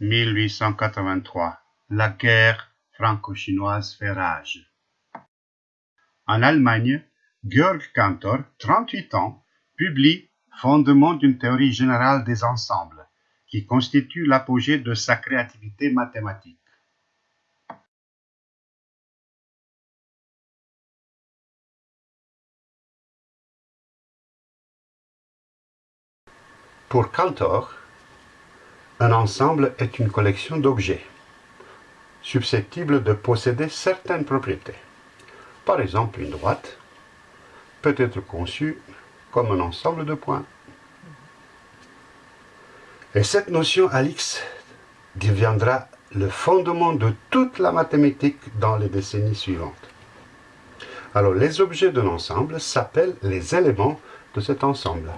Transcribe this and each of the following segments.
1883. La guerre franco-chinoise fait rage. En Allemagne, Georg Cantor, 38 ans, publie Fondement d'une théorie générale des ensembles, qui constitue l'apogée de sa créativité mathématique. Pour Cantor, un ensemble est une collection d'objets susceptibles de posséder certaines propriétés. Par exemple, une droite peut être conçue comme un ensemble de points. Et cette notion, Alix, deviendra le fondement de toute la mathématique dans les décennies suivantes. Alors, les objets d'un ensemble s'appellent les éléments de cet ensemble.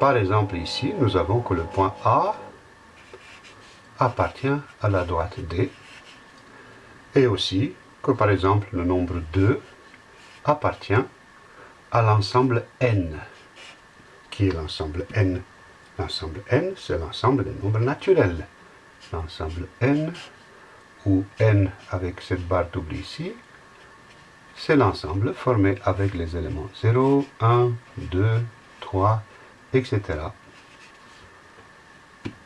Par exemple, ici, nous avons que le point A appartient à la droite D, et aussi que, par exemple, le nombre 2 appartient à l'ensemble n. Qui est l'ensemble n? L'ensemble n, c'est l'ensemble des nombres naturels. L'ensemble n, ou n avec cette barre double ici, c'est l'ensemble formé avec les éléments 0, 1, 2, 3, etc.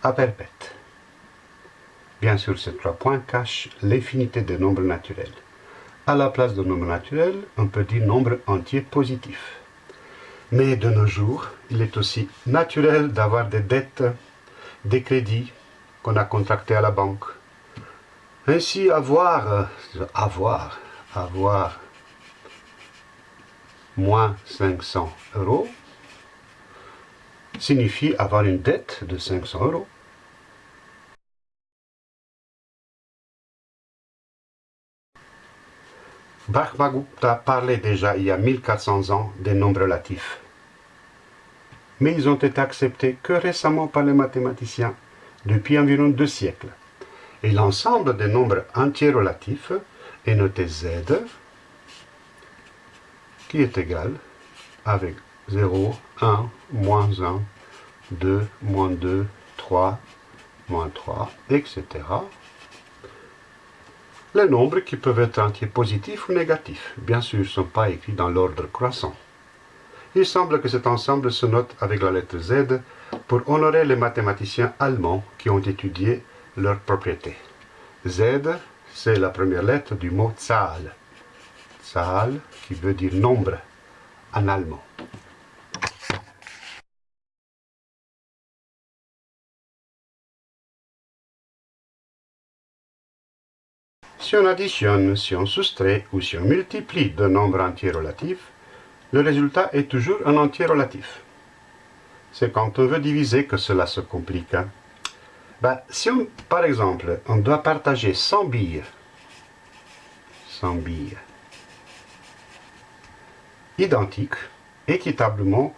à perpète. Bien sûr, ces trois points cachent l'infinité des nombres naturels. À la place de nombre naturel, on peut dire nombre entier positif. Mais de nos jours, il est aussi naturel d'avoir des dettes, des crédits qu'on a contractés à la banque. Ainsi, avoir, avoir, avoir moins 500 euros signifie avoir une dette de 500 euros. Brahmagupta parlait déjà il y a 1400 ans des nombres relatifs. Mais ils ont été acceptés que récemment par les mathématiciens, depuis environ deux siècles. Et l'ensemble des nombres entiers relatifs est noté z, qui est égal avec 0, 1, moins 1, 2, moins 2, 3, moins 3, etc les nombres qui peuvent être entiers positifs ou négatifs, bien sûr, ne sont pas écrits dans l'ordre croissant. Il semble que cet ensemble se note avec la lettre Z pour honorer les mathématiciens allemands qui ont étudié leurs propriétés. Z, c'est la première lettre du mot Zahl. Zahl, qui veut dire nombre en allemand. Si on additionne, si on soustrait ou si on multiplie deux nombres entiers relatifs, le résultat est toujours un entier relatif. C'est quand on veut diviser que cela se complique. Hein. Ben, si on, par exemple, on doit partager 100 billes, 100 billes, identiques, équitablement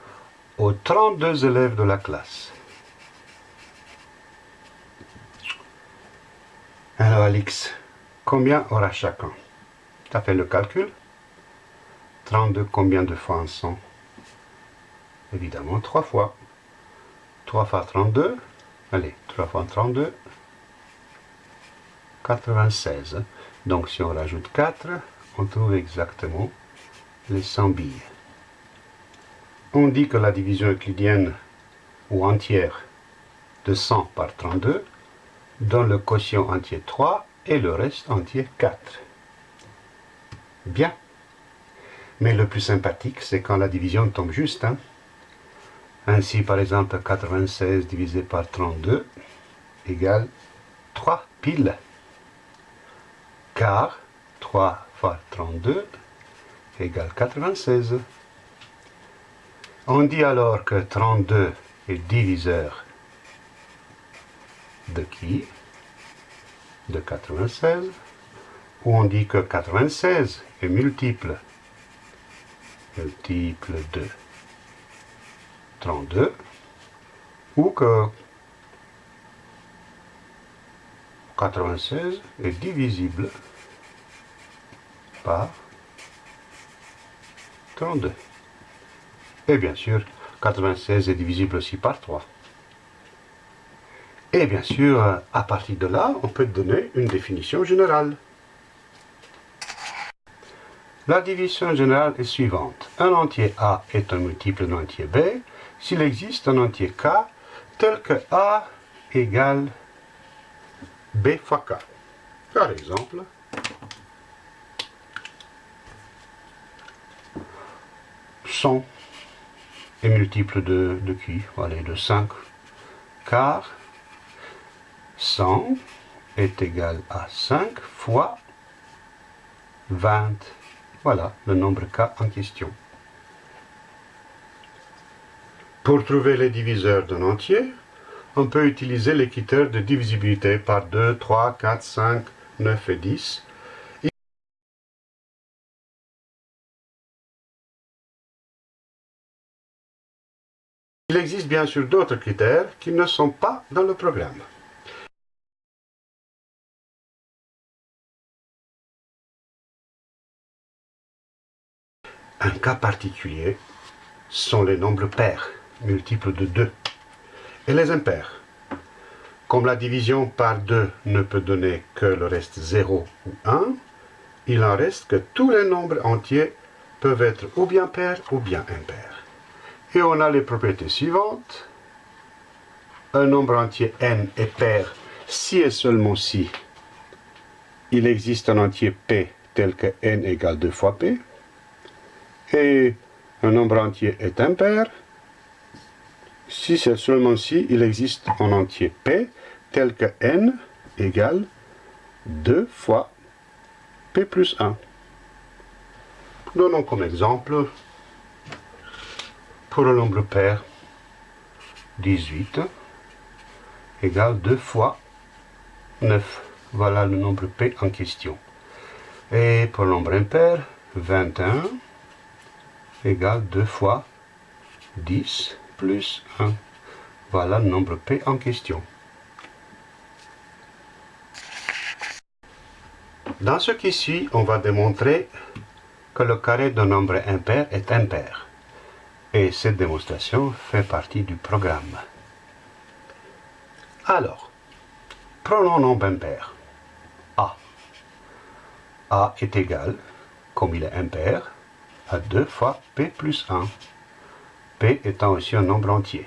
aux 32 élèves de la classe. Alors Alix, Combien aura chacun? Tu as fait le calcul? 32, combien de fois en 100 Évidemment, 3 fois. 3 fois 32, allez, 3 fois 32, 96. Donc si on rajoute 4, on trouve exactement les 100 billes. On dit que la division euclidienne ou entière de 100 par 32 donne le quotient entier 3 et le reste entier 4. Bien. Mais le plus sympathique, c'est quand la division tombe juste. Hein. Ainsi, par exemple, 96 divisé par 32 égale 3 piles. Car 3 fois 32 égale 96. On dit alors que 32 est diviseur de qui? De 96, où on dit que 96 est multiple, multiple de 32, ou que 96 est divisible par 32. Et bien sûr, 96 est divisible aussi par 3. Et bien sûr, à partir de là, on peut donner une définition générale. La division générale est suivante. Un entier A est un multiple d'un entier B s'il existe un entier K tel que A égale B fois K. Par exemple, 100 est multiple de, de qui Allez, de 5. Car 100 est égal à 5 fois 20. Voilà le nombre K en question. Pour trouver les diviseurs d'un entier, on peut utiliser les critères de divisibilité par 2, 3, 4, 5, 9 et 10. Il existe bien sûr d'autres critères qui ne sont pas dans le programme. Un cas particulier sont les nombres pairs, multiples de 2, et les impairs. Comme la division par 2 ne peut donner que le reste 0 ou 1, il en reste que tous les nombres entiers peuvent être ou bien pairs ou bien impairs. Et on a les propriétés suivantes. Un nombre entier n est pair si et seulement si il existe un entier p tel que n égale 2 fois p et un nombre entier est impair si c'est seulement si il existe un entier P tel que n égale 2 fois P plus 1. Donnons comme exemple, pour un nombre pair, 18 égale 2 fois 9. Voilà le nombre P en question. Et pour le nombre impair, 21 égale 2 fois 10 plus 1. Voilà le nombre P en question. Dans ce qui suit, on va démontrer que le carré d'un nombre impair est impair. Et cette démonstration fait partie du programme. Alors, prenons nombre impair. A. A est égal, comme il est impair, à 2 fois p plus 1. p étant aussi un nombre entier.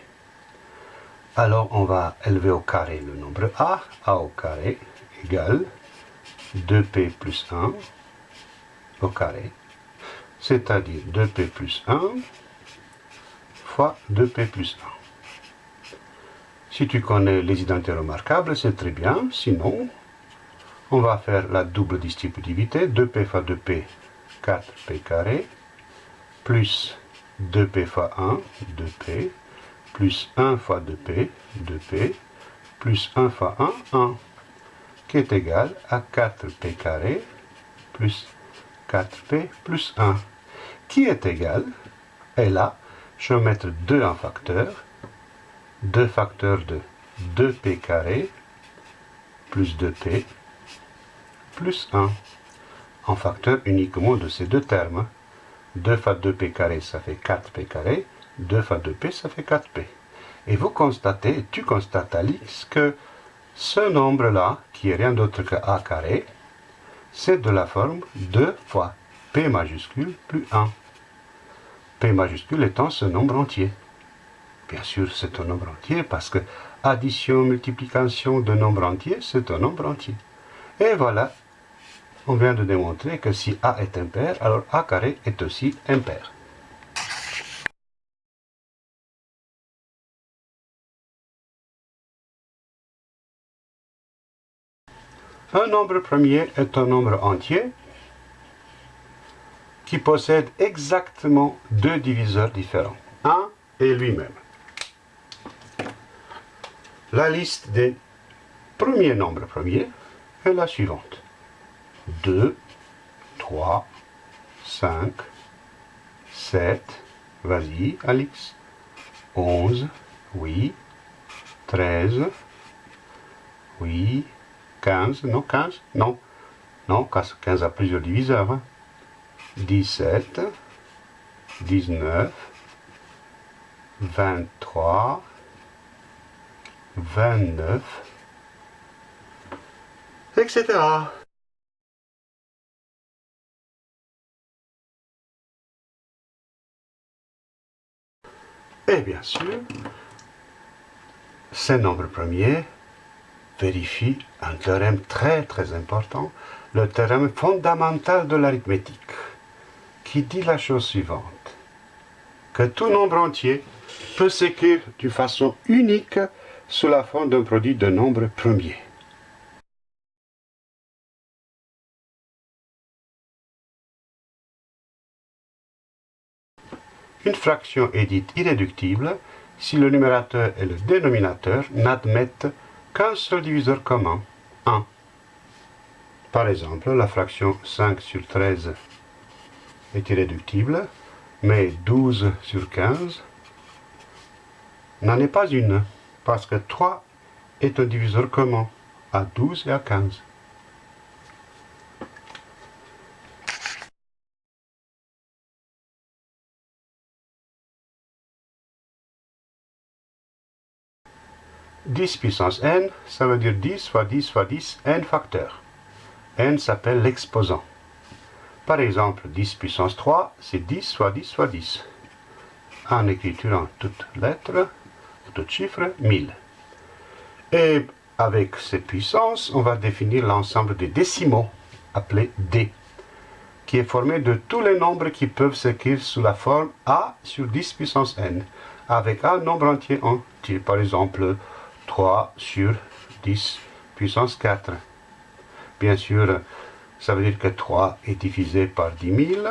Alors on va élever au carré le nombre a, a au carré égale 2p plus 1 au carré, c'est-à-dire 2p plus 1 fois 2p plus 1. Si tu connais les identités remarquables, c'est très bien, sinon on va faire la double distributivité, 2p fois 2p, 4p carré, plus 2p fois 1, 2p, plus 1 fois 2p, 2p, plus 1 fois 1, 1, qui est égal à 4p carré plus 4p plus 1, qui est égal, et là, je vais mettre 2 en facteur, 2 facteurs de 2p carré plus 2p plus 1, en facteur uniquement de ces deux termes. 2 fois 2p carré, ça fait 4p carré. 2 fois 2p, ça fait 4p. Et vous constatez, tu constates Alice, que ce nombre-là, qui est rien d'autre que a carré, c'est de la forme 2 fois p majuscule plus 1. p majuscule étant ce nombre entier. Bien sûr, c'est un nombre entier parce que addition, multiplication de nombre entier, c'est un nombre entier. Et voilà on vient de démontrer que si A est impair, alors A carré est aussi impair. Un nombre premier est un nombre entier qui possède exactement deux diviseurs différents, 1 et lui-même. La liste des premiers nombres premiers est la suivante. 2, 3, 5, 7, vas-y Alix, 11, oui, 13, oui, 15, non 15, non, non, 15 a plusieurs diviseurs, 17, 19, 23, 29, etc. Et bien sûr, ces nombres premiers vérifient un théorème très très important, le théorème fondamental de l'arithmétique, qui dit la chose suivante, que tout nombre entier peut s'écrire d'une façon unique sous la forme d'un produit de nombres premiers. Une fraction est dite irréductible si le numérateur et le dénominateur n'admettent qu'un seul diviseur commun, 1. Par exemple, la fraction 5 sur 13 est irréductible, mais 12 sur 15 n'en est pas une, parce que 3 est un diviseur commun à 12 et à 15. « 10 puissance n, ça veut dire 10 fois 10 fois 10, n facteurs. n s'appelle l'exposant. Par exemple, 10 puissance 3, c'est 10 fois 10 fois 10. En écriture en toutes lettres, tout chiffre, 1000. Et avec ces puissances, on va définir l'ensemble des décimaux, appelé D, qui est formé de tous les nombres qui peuvent s'écrire sous la forme A sur 10 puissance n, avec un nombre entier entier, par exemple 3 sur 10 puissance 4. Bien sûr, ça veut dire que 3 est divisé par 10 000.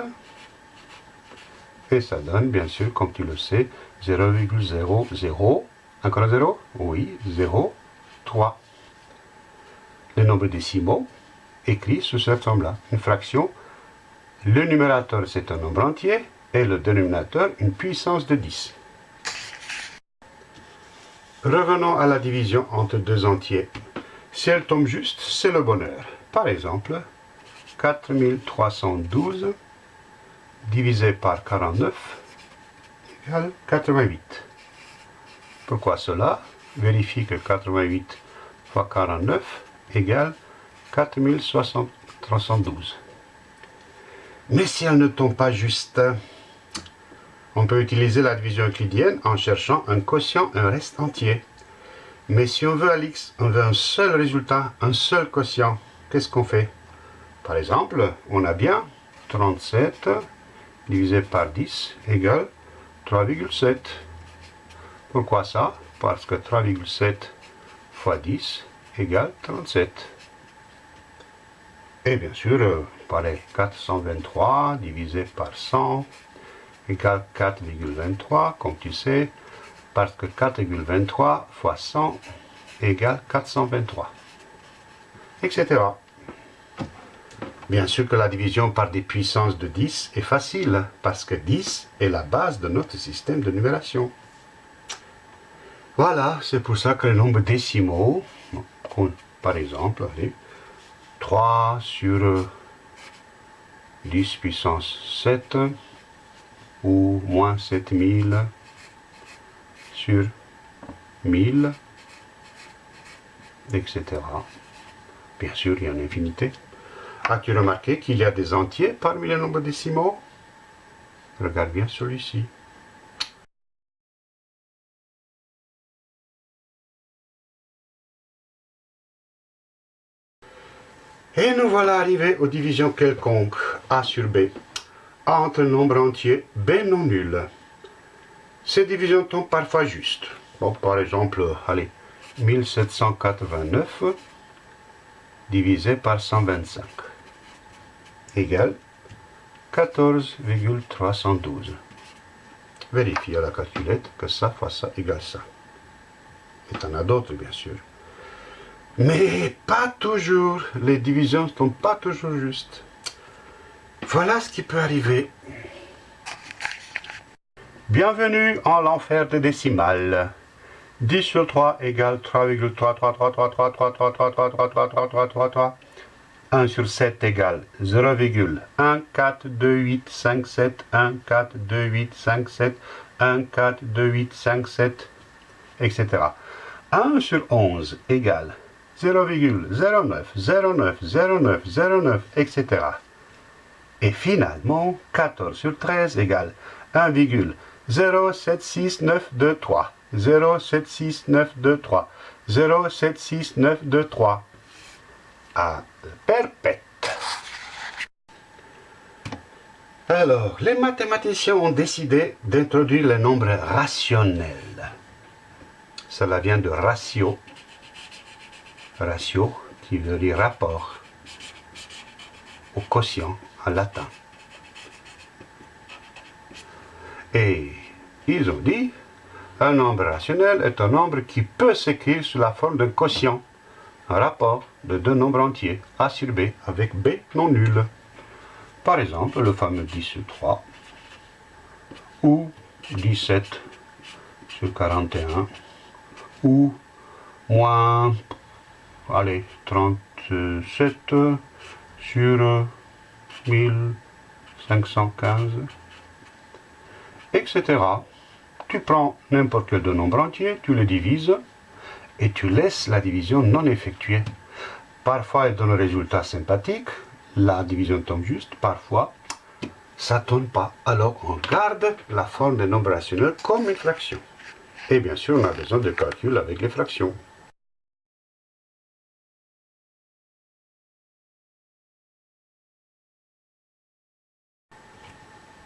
Et ça donne, bien sûr, comme tu le sais, 0,00. Encore un 0 Oui, 0, 3. Les nombres décimaux écrits sous cette forme-là. Une fraction, le numérateur c'est un nombre entier et le dénominateur une puissance de 10. Revenons à la division entre deux entiers. Si elle tombe juste, c'est le bonheur. Par exemple, 4312 divisé par 49 égale 88. Pourquoi cela? Vérifie que 88 fois 49 égale 4312. Mais si elle ne tombe pas juste, on peut utiliser la division euclidienne en cherchant un quotient, un reste entier. Mais si on veut à on veut un seul résultat, un seul quotient, qu'est-ce qu'on fait? Par exemple, on a bien 37 divisé par 10 égale 3,7. Pourquoi ça? Parce que 3,7 fois 10 égale 37. Et bien sûr, euh, pareil, 423 divisé par 100 égale 4,23, comme tu sais, parce que 4,23 fois 100 égale 423, etc. Bien sûr que la division par des puissances de 10 est facile, parce que 10 est la base de notre système de numération. Voilà, c'est pour ça que les nombres décimaux, par exemple, 3 sur 10 puissance 7, ou moins 7000 sur 1000, etc. Bien sûr, il y a une infinité. As-tu remarqué qu'il y a des entiers parmi les nombres décimaux? Regarde bien celui-ci. Et nous voilà arrivés aux divisions quelconques, A sur B, entre nombres entiers B non nuls. Ces divisions tombent parfois justes. par exemple, allez, 1789 divisé par 125 égale 14,312. Vérifiez à la calculette que ça fois ça égale ça. Et en a d'autres, bien sûr. Mais pas toujours. Les divisions ne sont pas toujours justes. Voilà ce qui peut arriver. Bienvenue en l'enfer des décimales. 10 sur 3 égale 3,333333333333333 1 sur 7 égale 0,14285714287 14287 14287 etc. 1 sur 11 égale 0,09, 09, 09, 09, etc. Et finalement, 14 sur 13 égale 1,076923. 0,76923. 0,76923. À perpète. Alors, les mathématiciens ont décidé d'introduire le nombre rationnel. Cela vient de ratio. Ratio qui veut dire rapport au quotient latin. Et ils ont dit, un nombre rationnel est un nombre qui peut s'écrire sous la forme d'un quotient, un rapport de deux nombres entiers, A sur B, avec B non nul. Par exemple, le fameux 10 sur 3, ou 17 sur 41, ou moins, allez, 37 sur 1515, etc. Tu prends n'importe quel nombre entier, tu le divises, et tu laisses la division non effectuée. Parfois, elle donne un résultat sympathique, la division tombe juste, parfois ça ne tombe pas. Alors on garde la forme des nombres rationnels comme une fraction. Et bien sûr, on a besoin de calcul avec les fractions.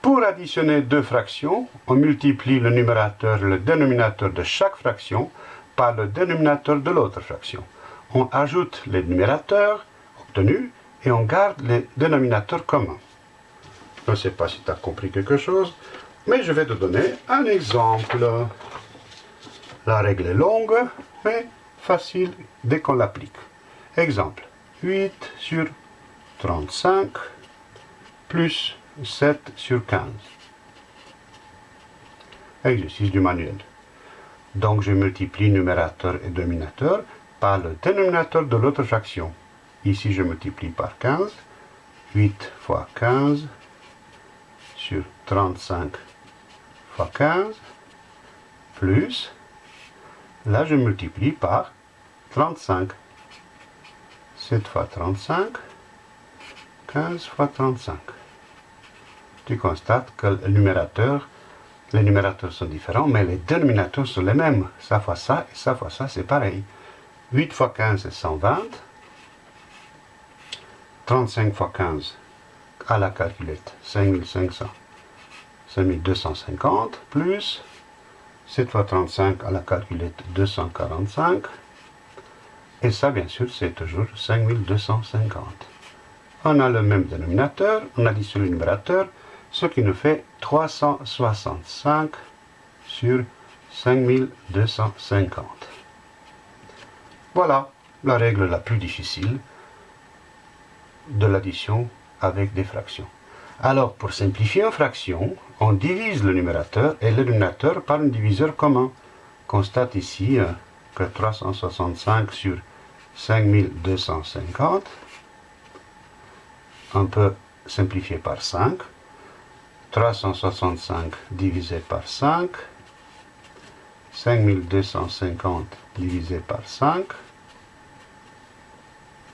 Pour additionner deux fractions, on multiplie le numérateur et le dénominateur de chaque fraction par le dénominateur de l'autre fraction. On ajoute les numérateurs obtenus et on garde les dénominateurs communs. Je ne sais pas si tu as compris quelque chose, mais je vais te donner un exemple. La règle est longue, mais facile dès qu'on l'applique. Exemple, 8 sur 35 plus 7 sur 15. Exercice du manuel. Donc je multiplie numérateur et dénominateur par le dénominateur de l'autre fraction. Ici, je multiplie par 15. 8 fois 15 sur 35 fois 15 plus, là je multiplie par 35. 7 fois 35, 15 fois 35. Tu constates que le numérateur, les numérateurs sont différents, mais les dénominateurs sont les mêmes. Ça fois ça et ça fois ça, c'est pareil. 8 fois 15, c'est 120. 35 fois 15 à la calculette, 5500, 5250, plus 7 fois 35 à la calculette, 245, et ça, bien sûr, c'est toujours 5250. On a le même dénominateur, on additionne le numérateur, ce qui nous fait 365 sur 5250. Voilà la règle la plus difficile de l'addition avec des fractions. Alors, pour simplifier une fraction, on divise le numérateur et le dénominateur par un diviseur commun. Constate ici euh, que 365 sur 5250, on peut simplifier par 5. 365 divisé par 5, 5250 divisé par 5,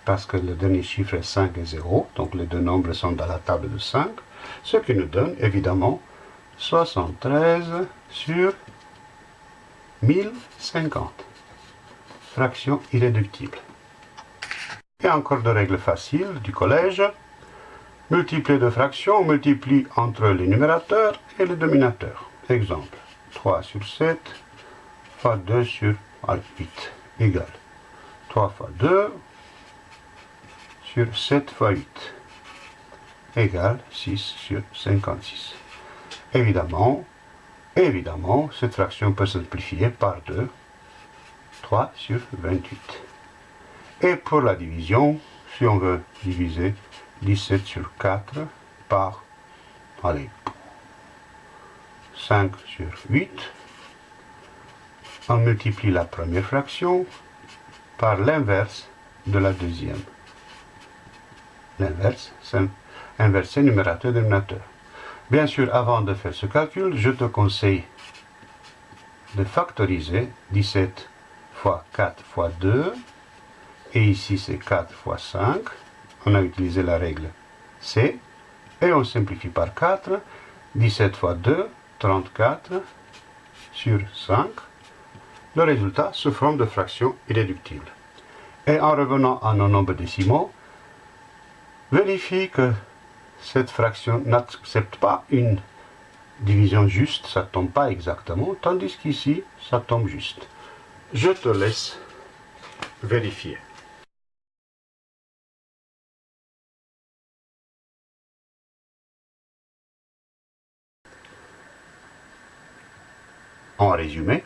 parce que le dernier chiffre est 5 et 0, donc les deux nombres sont dans la table de 5, ce qui nous donne évidemment 73 sur 1050. Fraction irréductible. Et encore de règles faciles du collège. Multiplier de fractions, on multiplie entre les numérateurs et les dominateurs. Exemple, 3 sur 7 fois 2 sur 8 égale 3 fois 2 sur 7 fois 8 égale 6 sur 56. Évidemment, évidemment, cette fraction peut simplifier par 2, 3 sur 28. Et pour la division, si on veut diviser 17 sur 4 par, allez, 5 sur 8, on multiplie la première fraction par l'inverse de la deuxième. L'inverse, c'est inverser numérateur dénominateur. Bien sûr, avant de faire ce calcul, je te conseille de factoriser 17 fois 4 fois 2. Et ici, c'est 4 fois 5. On a utilisé la règle C. Et on simplifie par 4. 17 fois 2, 34 sur 5. Le résultat se forme de fractions irréductibles. Et en revenant à nos nombres décimaux, vérifie que cette fraction n'accepte pas une division juste, ça ne tombe pas exactement, tandis qu'ici, ça tombe juste. Je te laisse vérifier. En résumé,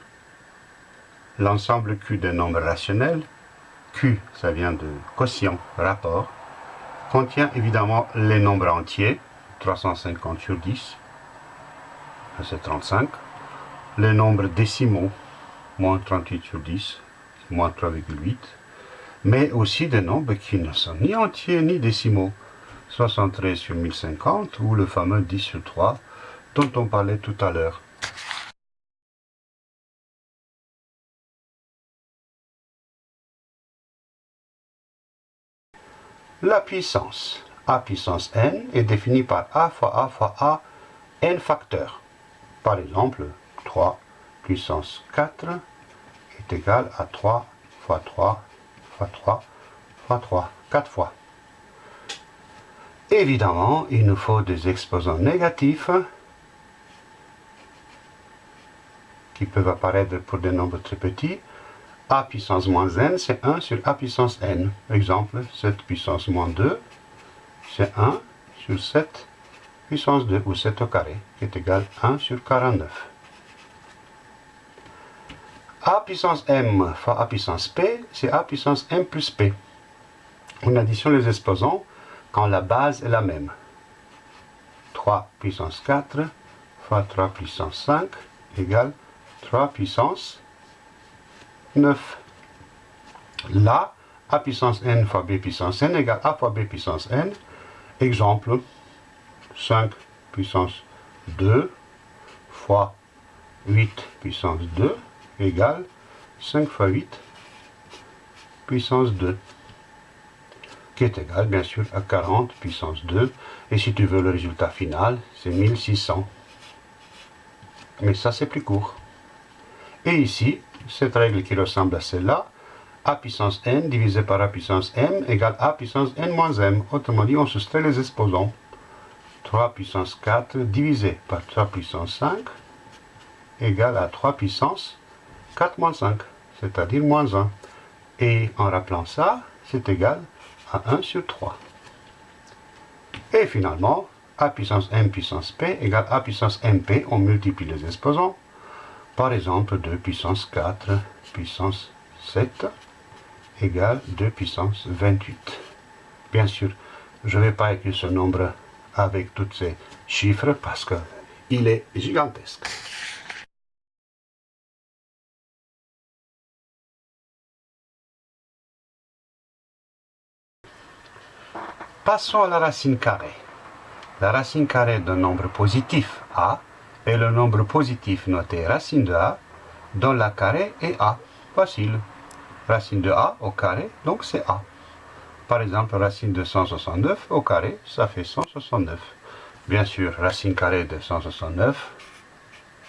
l'ensemble Q des nombres rationnels, Q ça vient de quotient, rapport, contient évidemment les nombres entiers, 350 sur 10, c'est 35, les nombres décimaux, moins 38 sur 10, moins 3,8, mais aussi des nombres qui ne sont ni entiers ni décimaux, 73 sur 1050 ou le fameux 10 sur 3 dont on parlait tout à l'heure. La puissance a puissance n est définie par a fois a fois a n facteurs. Par exemple, 3 puissance 4 est égal à 3 fois 3 fois 3 fois 3, 4 fois. Évidemment, il nous faut des exposants négatifs qui peuvent apparaître pour des nombres très petits a puissance moins n, c'est 1 sur a puissance n. Exemple, 7 puissance moins 2, c'est 1 sur 7 puissance 2, ou 7 au carré, qui est égal à 1 sur 49. a puissance m fois a puissance p, c'est a puissance m plus p. On additionne les exposants quand la base est la même. 3 puissance 4 fois 3 puissance 5 égale 3 puissance 9. Là, a puissance n fois b puissance n égale a fois b puissance n. Exemple, 5 puissance 2 fois 8 puissance 2 égale 5 fois 8 puissance 2 qui est égal bien sûr à 40 puissance 2 et si tu veux le résultat final c'est 1600 mais ça c'est plus court et ici cette règle qui ressemble à celle-là, a puissance n divisé par a puissance m égale a puissance n moins m. Autrement dit, on soustrait les exposants. 3 puissance 4 divisé par 3 puissance 5 égale à 3 puissance 4 moins 5, c'est-à-dire moins 1. Et en rappelant ça, c'est égal à 1 sur 3. Et finalement, a puissance m puissance p égale a puissance mp, on multiplie les exposants. Par exemple, 2 puissance 4 puissance 7 égale 2 puissance 28. Bien sûr, je ne vais pas écrire ce nombre avec tous ces chiffres parce qu'il est gigantesque. Passons à la racine carrée. La racine carrée d'un nombre positif A et le nombre positif noté racine de a, dont la carré est a. Facile. Racine de a au carré, donc c'est a. Par exemple, racine de 169 au carré, ça fait 169. Bien sûr, racine carrée de 169,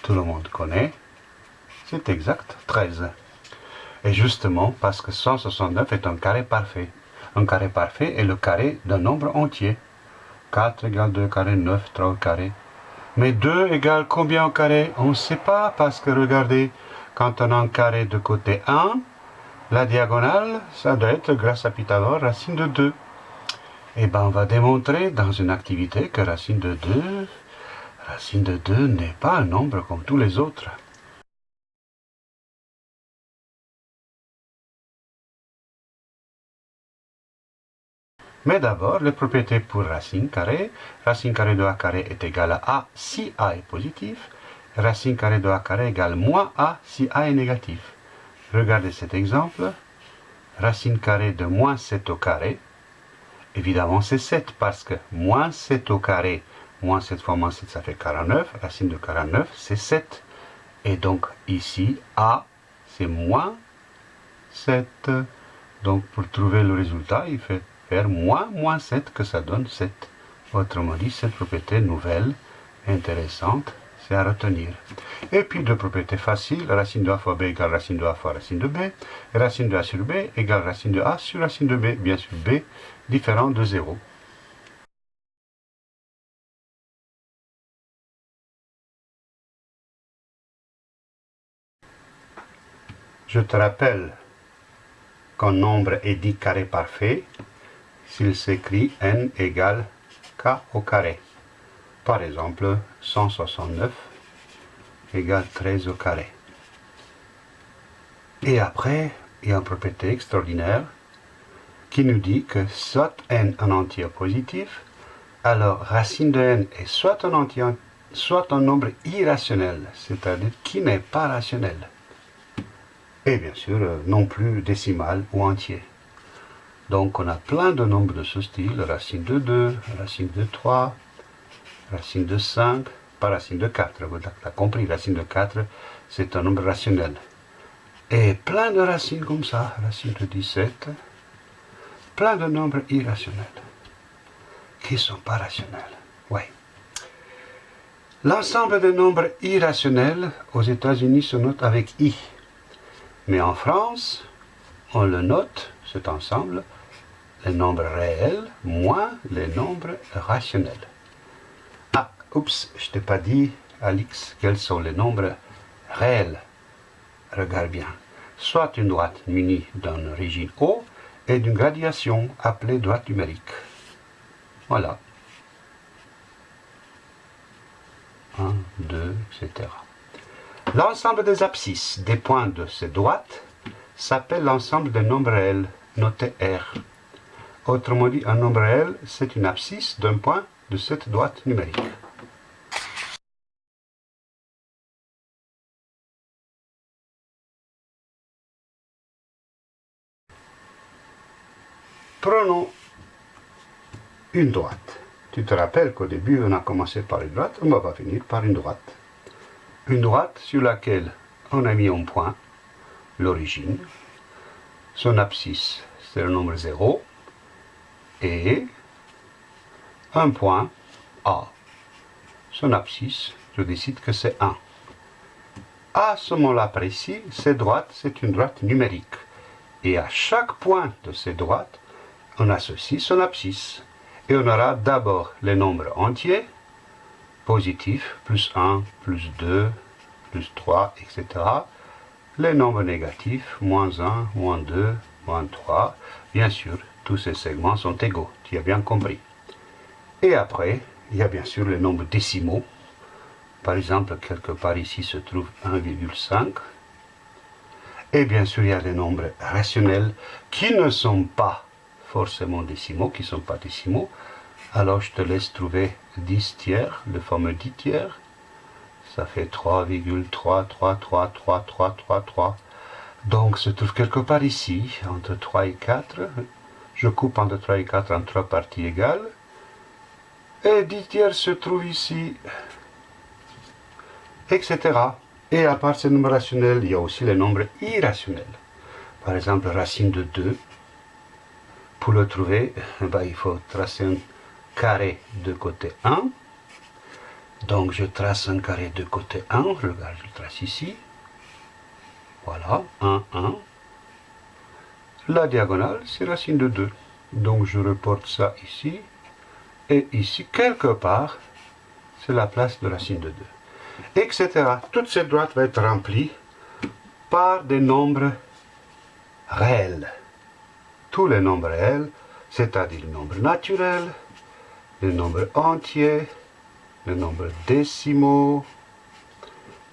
tout le monde connaît, c'est exact 13. Et justement, parce que 169 est un carré parfait. Un carré parfait est le carré d'un nombre entier. 4 égale 2 carré, 9, 3 carré, mais 2 égale combien au carré? On ne sait pas parce que regardez, quand on a un carré de côté 1, la diagonale, ça doit être grâce à Pythagore, racine de 2. Et eh bien on va démontrer dans une activité que racine de 2, racine de 2 n'est pas un nombre comme tous les autres. Mais d'abord, les propriétés pour racine carrée. Racine carrée de a carré est égal à a si a est positif. Racine carrée de a carré égale moins a si a est négatif. Regardez cet exemple. Racine carrée de moins 7 au carré. Évidemment, c'est 7 parce que moins 7 au carré, moins 7 fois moins 7, ça fait 49. Racine de 49, c'est 7. Et donc ici, a, c'est moins 7. Donc pour trouver le résultat, il fait moins moins 7 que ça donne 7. Autrement dit, cette propriété nouvelle, intéressante, c'est à retenir. Et puis deux propriétés faciles, racine de a fois b égale racine de a fois racine de b, et racine de a sur b égale racine de a sur racine de b, bien sûr b différent de 0. Je te rappelle qu'un nombre est dit carré parfait s'il s'écrit n égale k au carré. Par exemple, 169 égale 13 au carré. Et après, il y a une propriété extraordinaire qui nous dit que soit n un entier positif, alors racine de n est soit un entier, soit un nombre irrationnel, c'est-à-dire qui n'est pas rationnel. Et bien sûr, euh, non plus décimal ou entier. Donc on a plein de nombres de ce style, racine de 2, racine de 3, racine de 5, pas racine de 4. Vous avez compris, racine de 4, c'est un nombre rationnel. Et plein de racines comme ça, racine de 17, plein de nombres irrationnels, qui ne sont pas rationnels. Oui. L'ensemble des nombres irrationnels aux États-Unis se note avec I. Mais en France, on le note, cet ensemble, les nombres réels moins les nombres rationnels. Ah, oups, je t'ai pas dit, Alix, quels sont les nombres réels. Regarde bien. Soit une droite munie d'un origine O et d'une gradation appelée droite numérique. Voilà. 1, 2, etc. L'ensemble des abscisses des points de ces droites s'appelle l'ensemble des nombres réels, noté R. Autrement dit, un nombre réel, c'est une abscisse d'un point de cette droite numérique. Prenons une droite. Tu te rappelles qu'au début, on a commencé par une droite, on va finir par une droite une droite sur laquelle on a mis un point, l'origine, son abscisse, c'est le nombre 0, et un point A. Son abscisse, je décide que c'est 1. À ce moment-là précis, cette droite, c'est une droite numérique. Et à chaque point de cette droite, on associe son abscisse. Et on aura d'abord les nombres entiers, positif, plus 1, plus 2, plus 3, etc. Les nombres négatifs, moins 1, moins 2, moins 3. Bien sûr, tous ces segments sont égaux, tu as bien compris. Et après, il y a bien sûr les nombres décimaux. Par exemple, quelque part ici se trouve 1,5. Et bien sûr, il y a les nombres rationnels qui ne sont pas forcément décimaux, qui ne sont pas décimaux, alors je te laisse trouver 10 tiers, le fameux 10 tiers. Ça fait 3,3333333. Donc se trouve quelque part ici, entre 3 et 4. Je coupe entre 3 et 4 en 3 parties égales. Et 10 tiers se trouve ici, etc. Et à part ces nombres rationnels, il y a aussi les nombres irrationnels. Par exemple, racine de 2. Pour le trouver, ben, il faut tracer un carré de côté 1. Donc je trace un carré de côté 1, regarde, je le trace ici. Voilà, 1, 1. La diagonale, c'est racine de 2. Donc je reporte ça ici. Et ici, quelque part, c'est la place de racine de 2. Etc. Toute cette droite va être remplie par des nombres réels. Tous les nombres réels, c'est-à-dire les nombres naturels, les nombres entiers, les nombres décimaux,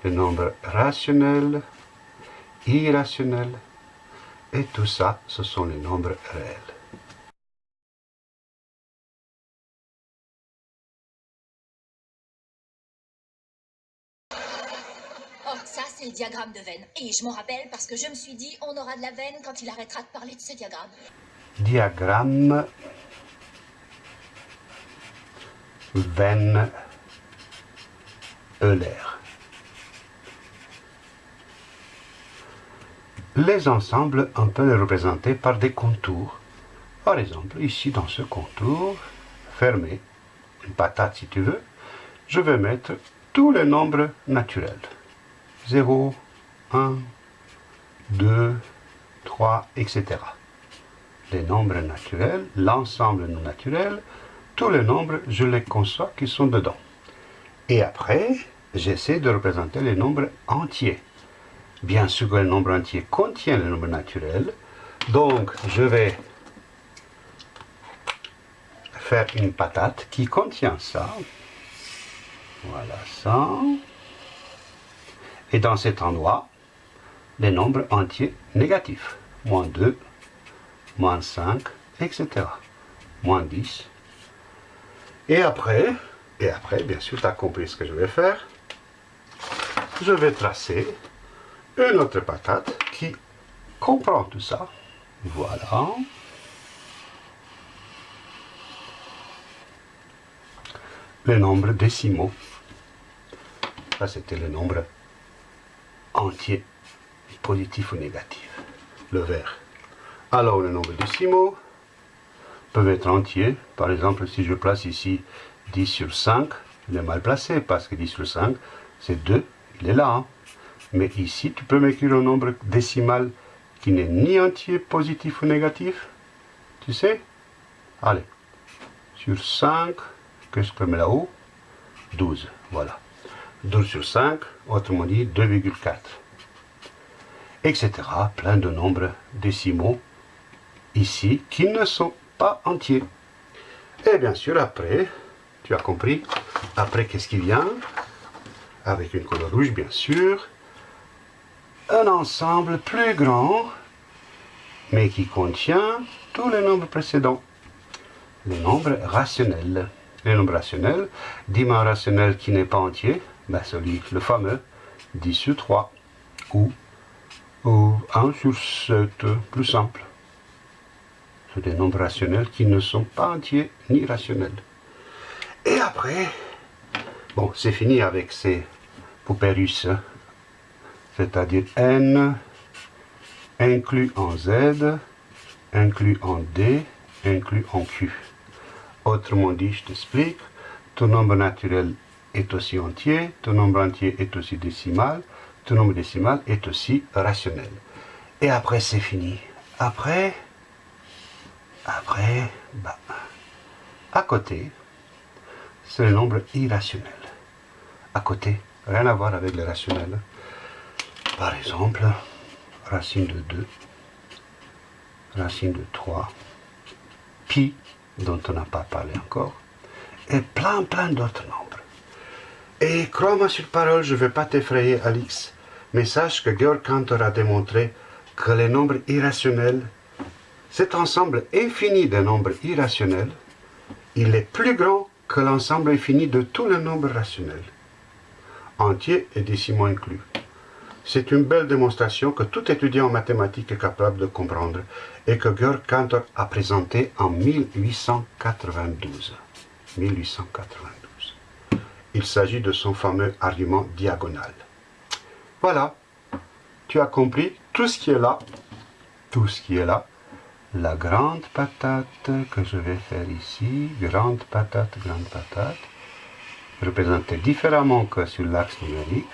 les nombres rationnels, irrationnels, et tout ça, ce sont les nombres réels. Oh, ça, c'est le diagramme de veine. Et je m'en rappelle parce que je me suis dit, on aura de la veine quand il arrêtera de parler de ce diagramme. Diagramme veine Euler. Les ensembles, on peut les représenter par des contours. Par exemple, ici dans ce contour, fermé, une patate si tu veux, je vais mettre tous les nombres naturels. 0, 1, 2, 3, etc. Les nombres naturels, l'ensemble non naturel, tous les nombres, je les conçois qui sont dedans. Et après, j'essaie de représenter les nombres entiers. Bien sûr que le nombre entier contient le nombre naturel, donc je vais faire une patate qui contient ça. Voilà ça. Et dans cet endroit, les nombres entiers négatifs. Moins 2, moins 5, etc. Moins 10. Et après, et après, bien sûr, tu as compris ce que je vais faire. Je vais tracer une autre patate qui comprend tout ça. Voilà. Les nombres décimaux. Ça, c'était le nombre entier, positif ou négatif. Le vert. Alors, les nombres décimaux peuvent être entiers. Par exemple, si je place ici 10 sur 5, il est mal placé parce que 10 sur 5, c'est 2, il est là. Hein. Mais ici, tu peux m'écrire un nombre décimal qui n'est ni entier, positif ou négatif. Tu sais? Allez. Sur 5, qu'est-ce que je mets là-haut? 12, voilà. 12 sur 5, autrement dit 2,4. Etc. Plein de nombres décimaux ici qui ne sont pas entiers. Et bien sûr, après, tu as compris, après qu'est-ce qui vient? Avec une couleur rouge, bien sûr. Un ensemble plus grand, mais qui contient tous les nombres précédents. Les nombres rationnels. Les nombres rationnels, dimension rationnel qui n'est pas entier, ben celui, le fameux 10 sur 3, ou, ou 1 sur 7, plus simple. C'est des nombres rationnels qui ne sont pas entiers ni rationnels. Et après, bon, c'est fini avec ces poupées russes, c'est-à-dire n inclus en z, inclus en d, inclus en q. Autrement dit, je t'explique, ton nombre naturel est aussi entier, ton nombre entier est aussi décimal, ton nombre décimal est aussi rationnel. Et après, c'est fini. Après, après, bah, à côté, c'est le nombre irrationnel. À côté, rien à voir avec le rationnel. Par exemple, racine de 2, racine de 3, pi, dont on n'a pas parlé encore, et plein, plein d'autres nombres. Et crois-moi sur parole, je ne vais pas t'effrayer, Alix, mais sache que Georg Cantor a démontré que les nombres irrationnels, cet ensemble infini de nombres irrationnels, il est plus grand que l'ensemble infini de tous les nombres rationnels, entiers et décimaux inclus. C'est une belle démonstration que tout étudiant en mathématiques est capable de comprendre et que Georg Cantor a présenté en 1892. 1892. Il s'agit de son fameux argument diagonal. Voilà, tu as compris tout ce qui est là, tout ce qui est là, la grande patate que je vais faire ici, grande patate, grande patate, représentée différemment que sur l'axe numérique.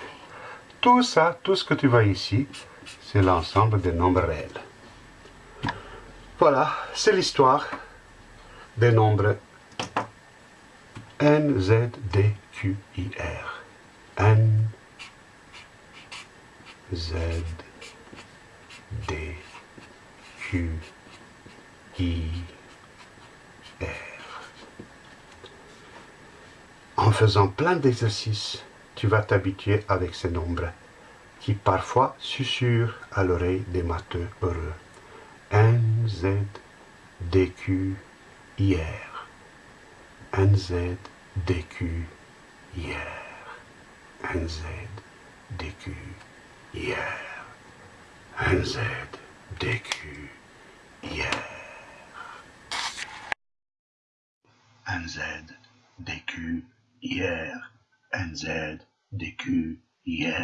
Tout ça, tout ce que tu vois ici, c'est l'ensemble des nombres réels. Voilà, c'est l'histoire des nombres N, Z, D, Q, I, R. N, Z, D, Q, I, R. En faisant plein d'exercices, tu vas t'habituer avec ces nombres qui parfois susurrent à l'oreille des matheux heureux. N, Z, D, Q, I, R. N, Z, D, Q, I, R. N, Z, D, Q, I, R. N, Z, D, Q, I, R. NZ, DQ, NZ, DQ, IR.